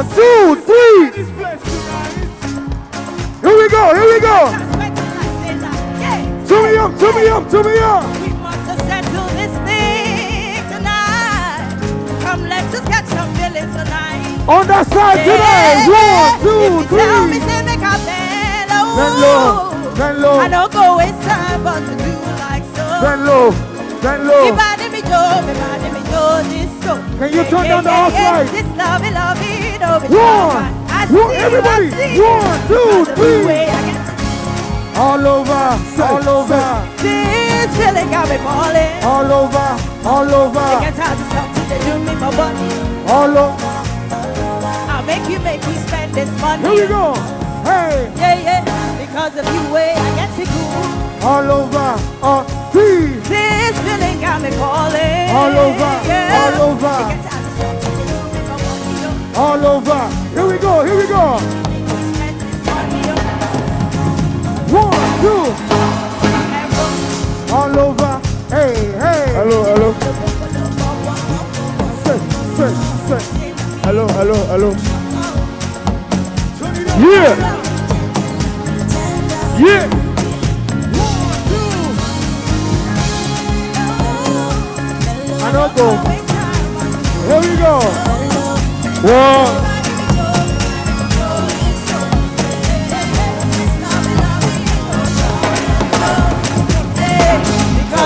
One, two, three. Here we go, here we go. Turn me up, turn me up, turn me up. We must settle this thing tonight. Come, let's just get some feelings tonight. On that side today. One, two, If you tell me, three. make a bend oh. Bend low, bend low, I don't go time, but to do like so. bend low, bend low. If me do, if me do this so. Can you turn down the house light? This love, love, oh, One, one, everybody. I see. One, two, That's the three. way I get All over, all over, This feeling got me falling. all over, all over. I over, get tired of something they do me for money. all over. I'll make you make me spend this money. Here we go. Hey, Yeah, yeah. Because of you, way I get to go. all over, all yeah. I don't go. Here we go. One.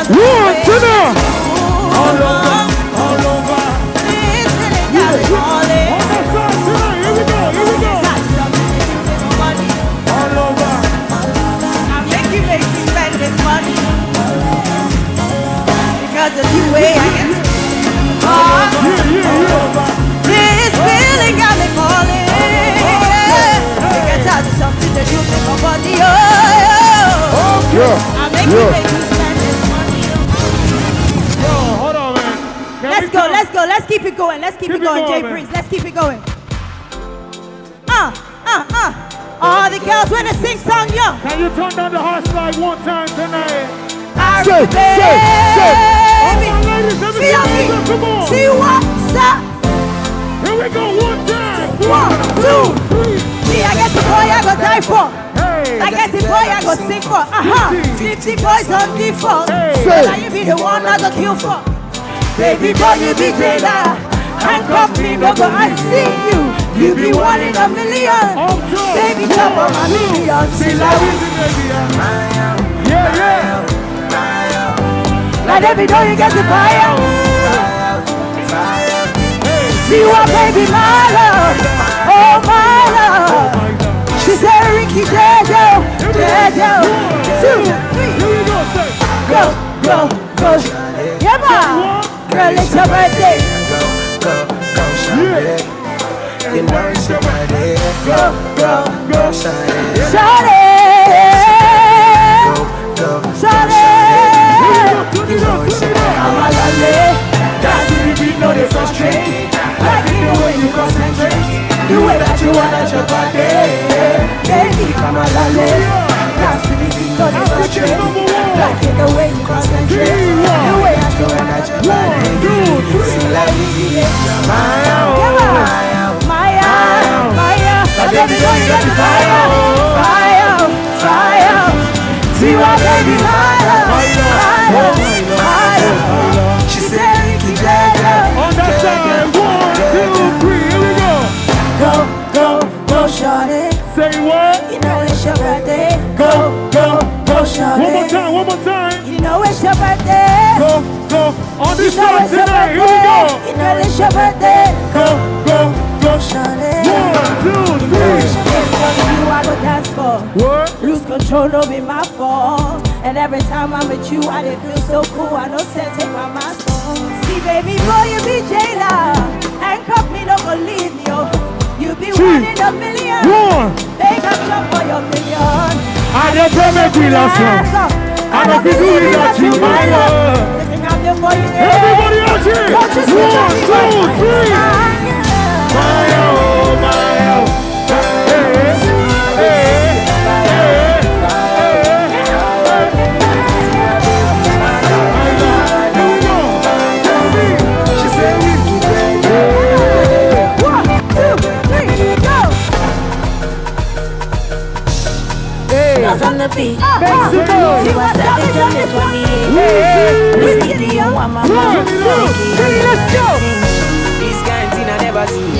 One, two, now. Going, let's keep, Keep it it going, going, Jay man. Breeze, let's keep it going. Uh, uh, uh. All the girls when they sing song, yo. Can you turn down the horse light one time tonight? I Say, say, say. All my ladies, let me See see on you. Come on. See what's up? Here we go, one time. One, two. three. See, I get the boy I go die for. Hey. I get the boy I go sing for. Uh-huh. 50 boys on default. Hey. Now you be the one I go kill for. Baby boy, you be jailer. Handcuff me, go, I see you. You be one in a million. Baby, jump on my million. See, like, Yeah, yeah. like every day you get the fire. See what, baby, my love. Oh, my love. She said, Ricky, Dejo, Dejo. Two, three. Go, go, go, go. Yeah, ma. Girl, it's your birthday. You know it's your birthday. Go, go, Go, shawty. Shawty. Go, Shawty. you know it's your I'm a. Dance to the beat, no they frustrate. Like it the way you concentrate. The way that you want at your birthday. Baby, Come lolly. Dance to the beat, no they frustrate. Like the fire. Fire, fire. See Maya. She said. On that side. One, two, three. Here we go. Go, go, go. Say what? You know it's your birthday. Go, go, One more time, one more time. You know it's your birthday. Go, go. On this You know side tonight. Here we go. You know it's your birthday. Go, go, go. Shorty. One, two, You know it's your birthday. You I go dance for. What? Lose control, no be my fault. And every time I'm with you, I dey feel so cool. I know say take my mask off. See, baby boy, you be jailer. Don't pay me with last one. I don't feel good without you, my love. Everybody out here. One, two, three. My oh, my some. You my let's go. This kind thing I never see.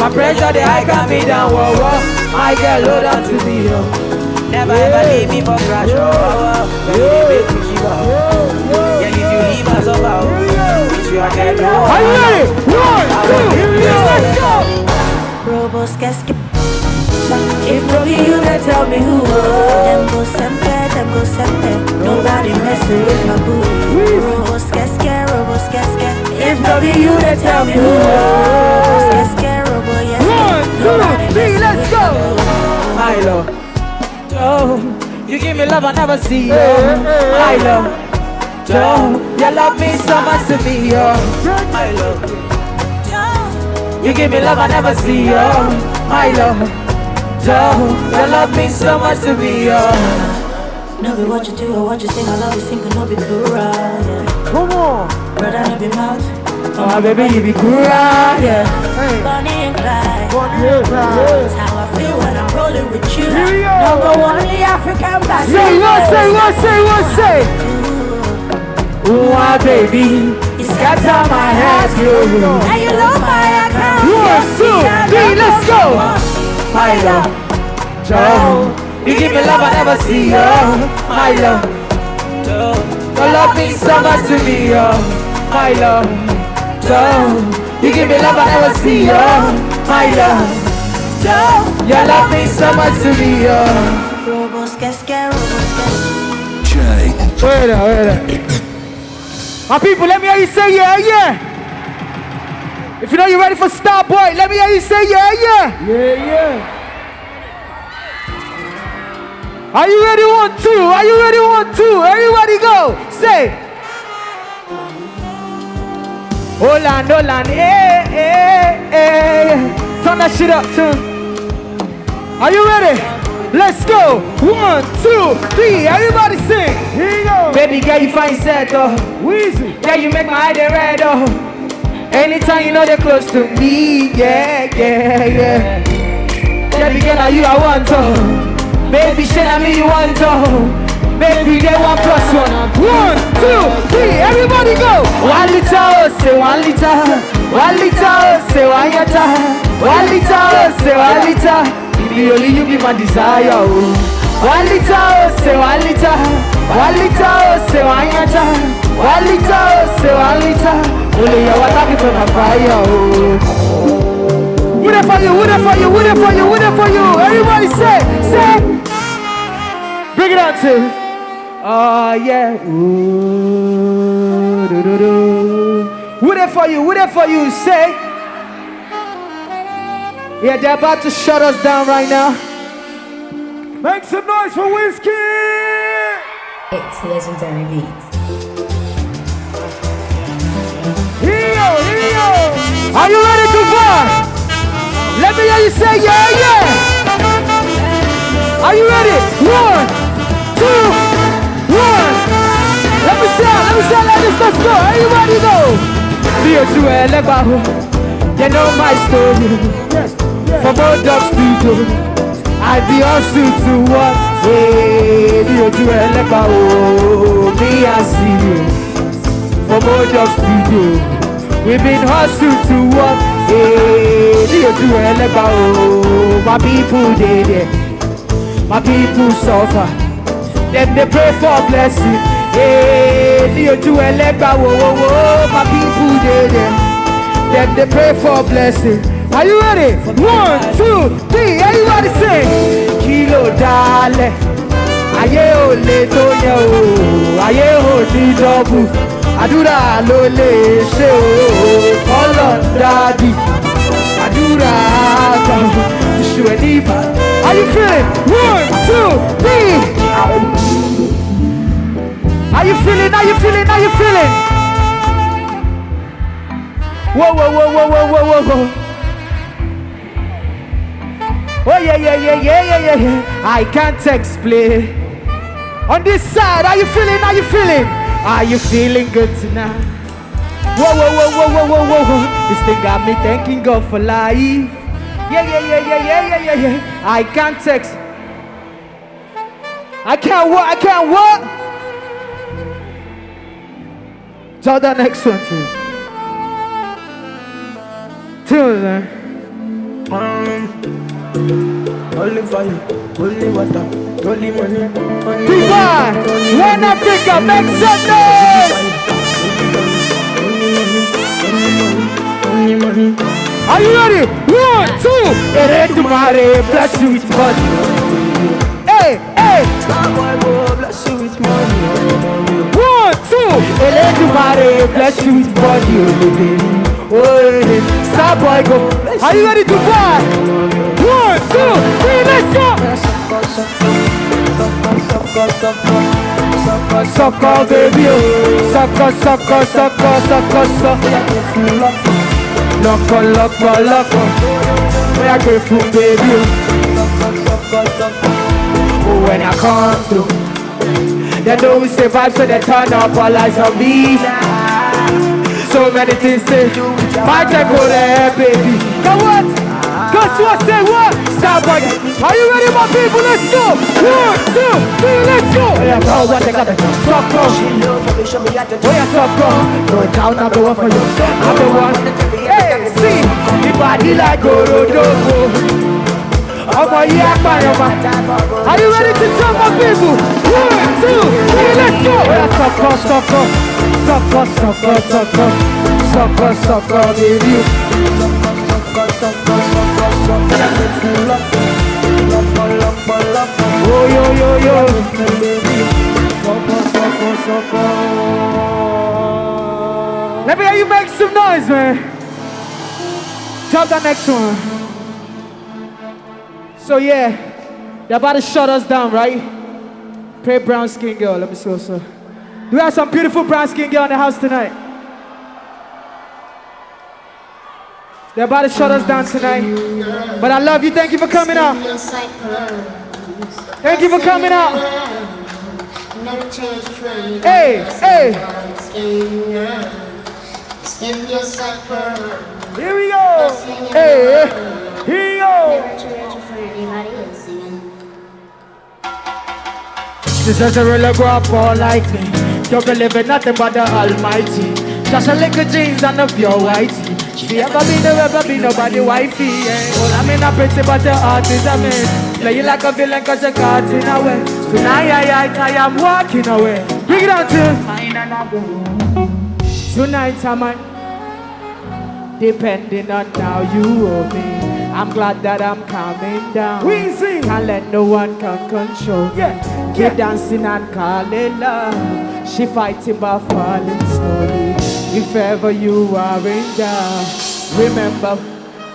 My pressure, high got me down, whoa, whoa. My girl, load on to yo. Never ever leave me for crash, oh, oh, oh. You give me love I never see, oh. My love, oh, you love me so much to me, oh. My love. You give me love I never see, oh My love, oh You love me so much to be, oh No be what you do or what you sing. I love you sing, no be plural. Yeah. Come on. Brother, no be mouth. Oh my baby, you be cool, yeah Bonnie and Clyde. Yes, That's how I feel rolling with you. Here we go. Number one, the African black. Say what, say what, say what, say. Oh my ah, baby, it's got on my head, you And you love my account. One, two, three, let's go. My love, oh. You give me love I never see, oh My love, oh You love me so much to me, oh My love, oh You give me love I never see, oh My love, oh You love me so much to me, oh Robos, casca, robos, casca. Jay. Wait there, wait there. My people, let me hear you say yeah, yeah. If you know you're ready for Starboy, let me hear you say yeah, yeah. Yeah, yeah. Are you ready? One, two. Are you ready? One, two. Everybody go. Say. Hold on, hold eh, on. Eh, hey, eh. hey, hey. Turn that shit up, too. Are you ready? Let's go. One, two, three. Everybody sing. Here you go. Baby girl, you find set, oh Weezy. Yeah, you make my eye red, oh Anytime you know they're close to me, yeah, yeah, yeah Baby girl, now you I want, oh Baby, shit, I me you want, oh Baby, they one plus one One, two, three. Everybody go. One liter, oh, say one liter One liter, oh, say one yata One liter, oh, say one liter Baby, only you be my desire, oh One liter, oh, say one liter One liter, oh, say one yata One liter, oh, say one liter Only your water be for my fire, oh Who there for you? Who there for you? Who there for you? Who there for oh. you? Everybody say, say. Bring it out to. Oh, yeah Ooh, do, do, do. Who there for you? Who there for you? Say. Yeah, they're about to shut us down right now. Make some noise for Whiskey. It's legendary beats. You here you. Are you ready to vibe? Let me hear you say yeah, yeah. Are you ready? One, two, one. Let me sound, let me sound like this. Let's go. Everybody go. Bí ojú ẹlẹ́gbàá o, you know my story. Yes, yes. From old to do I be hustle to work. Eh, hey, bí ojú ẹlẹ́gbàá o, me and see you. From old dog studio, we been hustle to work. Eh, hey, bí ojú ẹlẹ́gbàá o, my people dey there, my people suffer. Dem dey pray for blessing. Hey, ní ojú ẹlẹ́gbàá wo wo wo, my people dey there. Dem dey pray for blessing. Are you ready? One, two, three. Everybody sing. kí ló dálẹ̀ ayé ò lè tó yẹ o ayé ò ní dọ́bù àdúrà ló lè ṣe o kọ́lọ̀ dádì àdúrà kan iṣu ẹ̀ ní ìbá. Are you feeling? One, two, three. Are you feeling? Are you feeling? Are you feeling? Whoa, whoa, whoa, whoa, whoa, whoa, whoa. Oh yeah, yeah, yeah, yeah, yeah, yeah, yeah. I can't explain. On this side, are you feeling? Are you feeling? Are you feeling good tonight? Whoa, whoa, whoa, whoa, whoa, whoa, whoa. This thing got me thanking God for life. Yeah, yeah, yeah, yeah, yeah, yeah, yeah, yeah. I can't text. I can't what? I can't what? Tell that next one too. Tune man. Um, Holy fire, holy water, holy money, money, Dubai, One Africa, make some noise. Are you ready? One, two. Eredumare, bless you with money. Hey, hey. Bless you with money, One, two. Eredumare, bless you with money, oh baby. Oh, yeah. Starboy go. Are you ready, Dubai? One, two, three, let's go. Oh. Sucker, sucker, sucker, sucker, sucker. Loco, loco, loco. Where I get from, baby, oh. When I come through, they know we say vibes, so they turn up all eyes on me. So many things to do. My time go there, baby. Go what? Guess what? Say what? Stop bugging. Are you ready, my people? Let's go. One, two, three, let's go. Oh, yeah, bro, what they got to do? Oh, suck up. Oh, yeah, suck up. Go down, I'm the one for you. I'm the one. Hey, see, the body like Gorodogo. Oh. ọmọ yìí apààyàn ma. Are you ready to jump my people? One, two, three, let's go. Oya sọkọ sọkọ sọkọ sọkọ sọkọ sọkọ sọkọ baby. Let me hear you make some noise, man. Jump that next one. So yeah, they're about to shut us down, right? Pray brown skin girl. Let me see what's up. We have some beautiful brown skin girl in the house tonight? They're about to shut us down tonight. But I love you. Thank you for coming out. Thank you for coming out. Hey, hey. Here we go. Hey, here we go. This is a real all like me. Don't believe in nothing but the Almighty. Just a little jeans and a pure whitey. She ever be no ever be nobody wifey. Yeah. Well, I mean, I'm pretty, but your heart is a mess. Play you like a villain cause you're caught in a way. Tonight, I, I, I am walking away. Bring it on to. Tonight, I'm depending on how you owe me. I'm glad that I'm calming down. We sing. Can't let no one can control. Yeah, Keep yeah. dancing and call it love. She fighting but falling slowly. If ever you are in doubt, remember,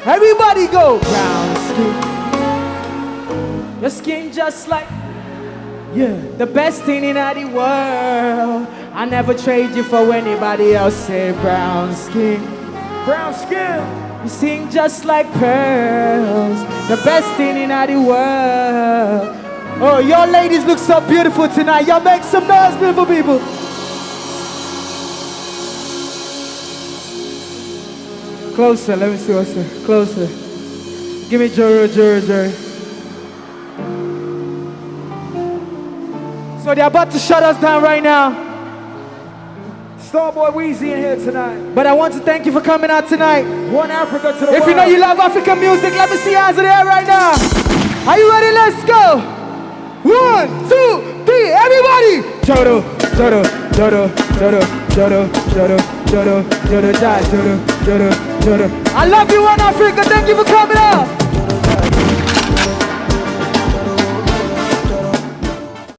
everybody go brown skin. Your skin just like Yeah. the best thing in the world. I never trade you for anybody else. Say brown skin. Brown skin. You sing just like pearls, the best thing in the world. Oh, your ladies look so beautiful tonight. Y'all make some noise, beautiful people. Closer, let me see what's there. Closer. Give me Joro, Joro, Joro. So they're about to shut us down right now. Starboy Weezy in here tonight. But I want to thank you for coming out tonight. One Africa to the If world. you know you love African music, let me see hands in the air right now. Are you ready? Let's go. One, two, three, everybody. Jodo, Jodo, Jodo, Jodo, Jodo, Jodo, Jodo, Jodo, Jodo, Jodo, Jodo, Jodo. I love you, One Africa. Thank you for coming out.